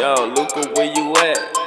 Yo, Luca, where you at?